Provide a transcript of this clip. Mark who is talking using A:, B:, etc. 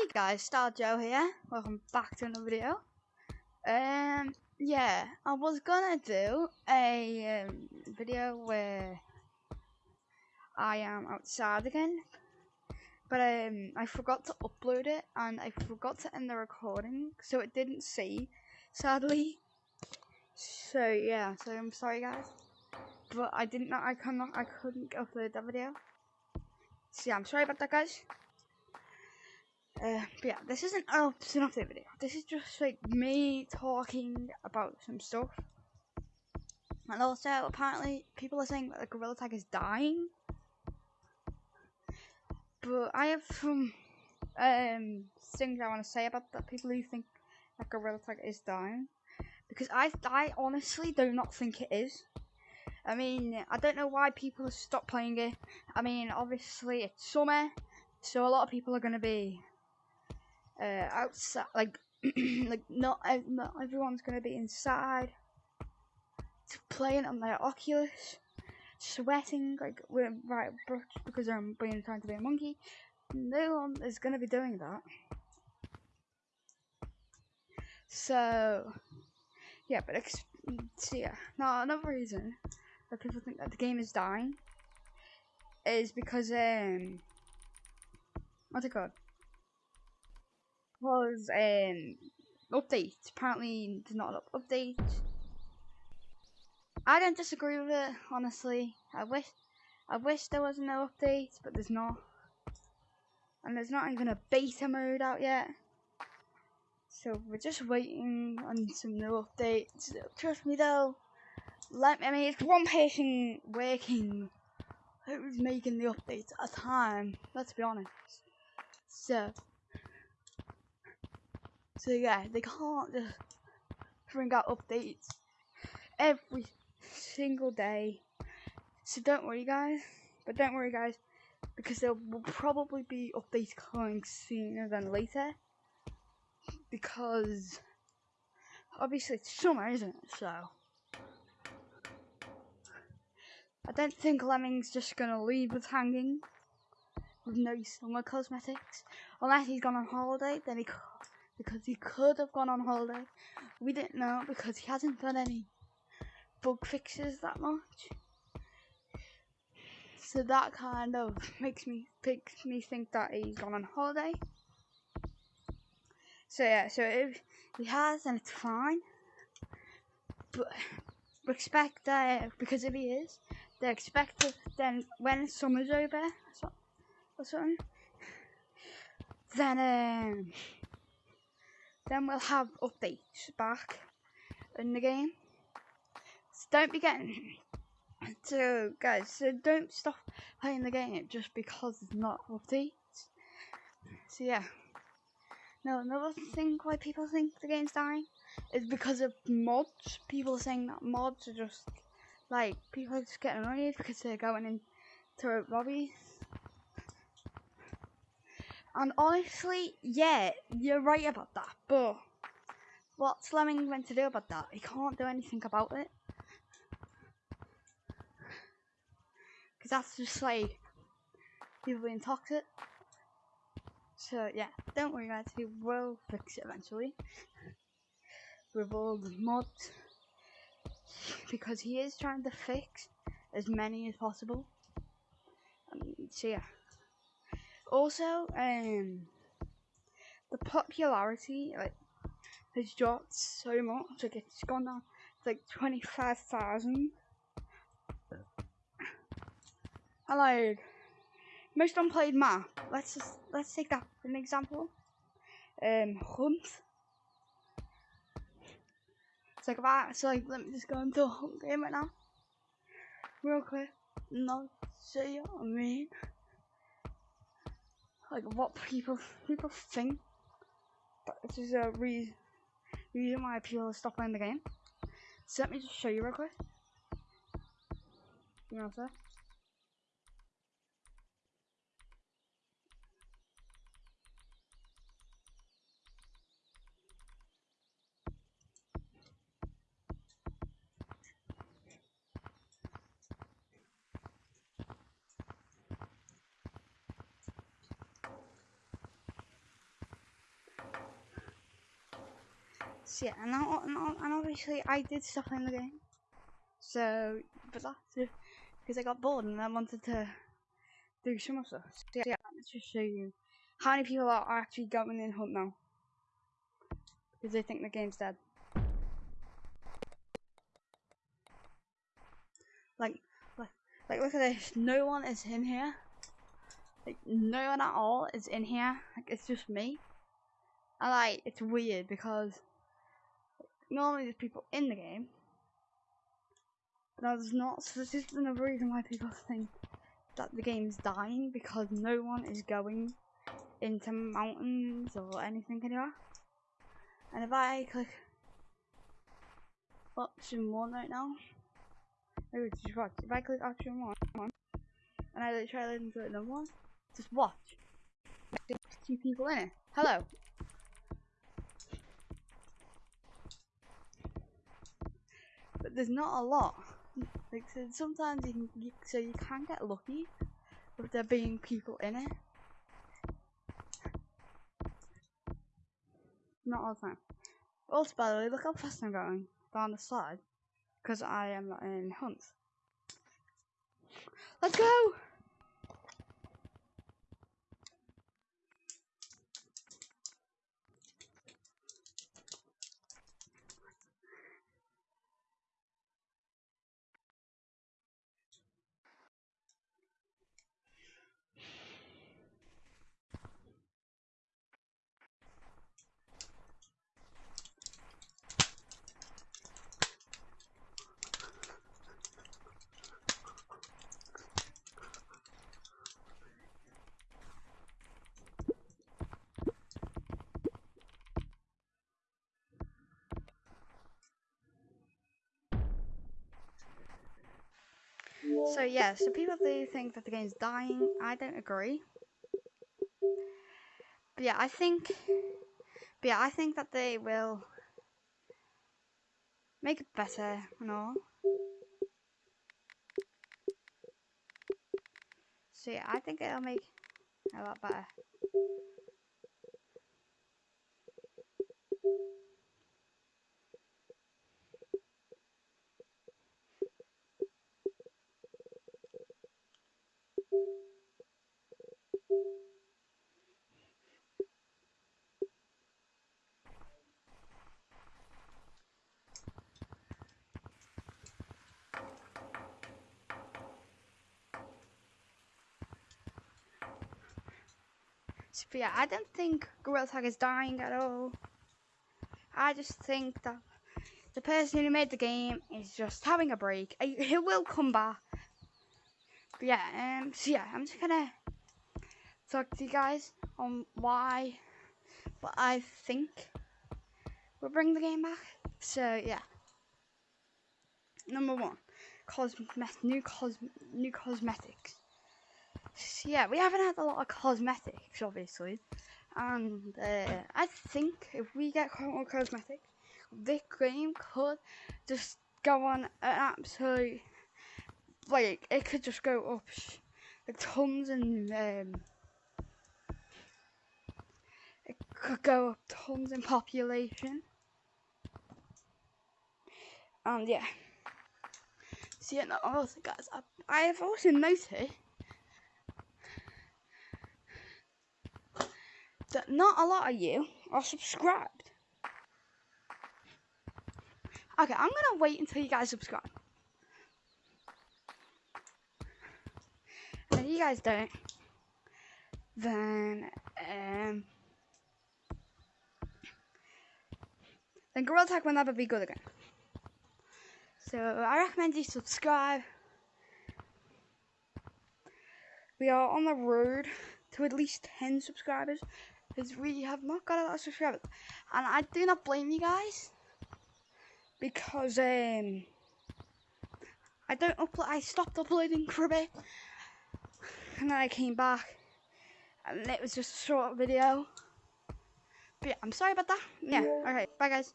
A: Hey guys, Star Joe here. Welcome back to another video. Um, yeah, I was gonna do a um, video where I am outside again, but um, I forgot to upload it and I forgot to end the recording, so it didn't see, sadly. So yeah, so I'm sorry guys, but I didn't know I cannot I couldn't upload that video. So yeah, I'm sorry about that, guys. Uh, but yeah, this isn't oh, it's an update video. This is just like me talking about some stuff. And also, apparently, people are saying that the gorilla tag is dying. But I have some um things I want to say about that. People who think that gorilla tag is dying, because I I honestly do not think it is. I mean, I don't know why people have stopped playing it. I mean, obviously it's summer, so a lot of people are going to be uh, outside, like like not not everyone's gonna be inside playing on their Oculus, sweating like we're right because I'm being trying to be a monkey. No one is gonna be doing that. So yeah, but so yeah. Now another reason that people think that the game is dying is because um what's it called? Was um update. Apparently, there's not an update. I don't disagree with it, honestly. I wish, I wish there was no update, but there's not. And there's not even a beta mode out yet. So we're just waiting on some new updates. Trust me though. Let me, I mean, it's one person working who's making the updates at a time. Let's be honest. So so yeah, they can't just bring out updates every single day. So don't worry guys, but don't worry guys, because there will probably be updates coming sooner than later. Because obviously it's summer, isn't it? So I don't think Lemming's just gonna leave us hanging with no summer cosmetics. Unless he's gone on holiday, then he because he could have gone on holiday. We didn't know because he hasn't done any bug fixes that much. So that kind of makes me makes me think that he's gone on holiday. So yeah, so if he has, then it's fine. But expect that because if he is, they expect it then when summer's over or something, then um then we'll have updates back in the game. So don't be getting so guys, so don't stop playing the game just because it's not updates. So yeah. No, another thing why people think the game's dying is because of mods. People are saying that mods are just like people are just getting annoyed because they're going into lobbies and honestly, yeah, you're right about that. But what's Lemming meant to do about that? He can't do anything about it. Because that's just like people being toxic. So yeah, don't worry guys, he will fix it eventually. With all the mods. Because he is trying to fix as many as possible. So yeah. Also, um, the popularity like has dropped so much. Like it's gone down to like twenty five thousand. And like most unplayed map. Let's just let's take that for an example. Um, hunt. It's like that. So like, let me just go into a hunt game right now, real quick. Not see what I mean like what people people think. But this is a reason reason why people stop playing the game. So let me just show you real quick. You know what I'm saying? Yeah, and, and, obviously I did stop playing the game. So, but that's because I got bored and I wanted to do some more stuff. So yeah, let's just show you how many people are actually going in hunt now. Because they think the game's dead. Like, like, like, look at this. No one is in here. Like, no one at all is in here. Like, it's just me. And like, it's weird because normally there's people in the game. But there's not. So this is another reason why people think that the game's dying because no one is going into mountains or anything anywhere. And if I click option one right now, maybe just watch. If I click option one, and I try to listen to another one, just watch. There's Two people in it. Hello. But there's not a lot. Like so sometimes you can, you, so you can get lucky with there being people in it. Not all the time. Also, by the way, look how fast I'm going down the slide because I am in hunt. Let's go! So yeah, so people do think that the game's dying. I don't agree. But yeah, I think. But yeah, I think that they will make it better and all. So yeah, I think it'll make a lot better. But yeah, I don't think Gorilla Tag is dying at all. I just think that the person who made the game is just having a break. He will come back. But yeah, um, so yeah, I'm just gonna talk to you guys on why, what I think will bring the game back. So yeah, number one, cosmet new cos new cosmetics yeah, we haven't had a lot of cosmetics, obviously. And uh, I think if we get more cosmetics, this game could just go on an absolute. Like, it could just go up like tons and. Um, it could go up tons in population. And yeah. See, yeah, also, guys, I, I have also noticed that not a lot of you are subscribed. Okay, I'm gonna wait until you guys subscribe. And if you guys don't, then um, then Gorilla Tag will never be good again. So I recommend you subscribe. We are on the road to at least 10 subscribers because we have not got a lot of subscribers. And I do not blame you guys because um, I don't upload. I stopped uploading for a bit, and then I came back, and it was just a short video. But yeah, I'm sorry about that. Yeah, okay, bye guys.